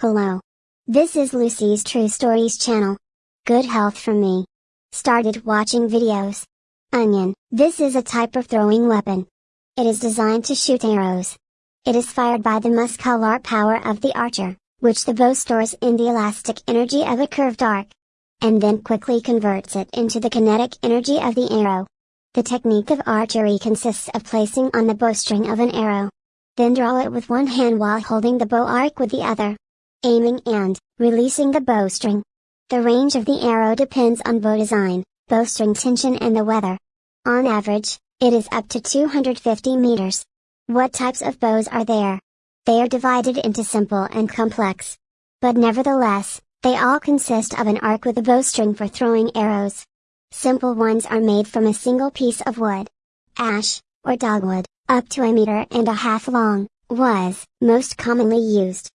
Hello. This is Lucy's True Stories channel. Good health from me. Started watching videos. Onion. This is a type of throwing weapon. It is designed to shoot arrows. It is fired by the muscular power of the archer, which the bow stores in the elastic energy of a curved arc. And then quickly converts it into the kinetic energy of the arrow. The technique of archery consists of placing on the bowstring of an arrow. Then draw it with one hand while holding the bow arc with the other aiming and releasing the bowstring. The range of the arrow depends on bow design, bowstring tension and the weather. On average, it is up to 250 meters. What types of bows are there? They are divided into simple and complex. But nevertheless, they all consist of an arc with a bowstring for throwing arrows. Simple ones are made from a single piece of wood. Ash, or dogwood, up to a meter and a half long, was most commonly used.